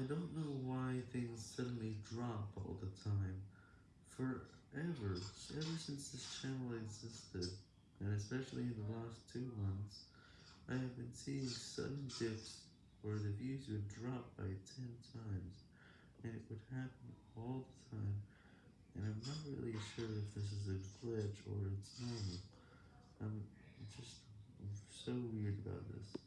I don't know why things suddenly drop all the time. Forever, ever since this channel existed, and especially in the last two months, I have been seeing sudden dips where the views would drop by 10 times, and it would happen all the time, and I'm not really sure if this is a glitch or it's normal. I'm just so weird about this.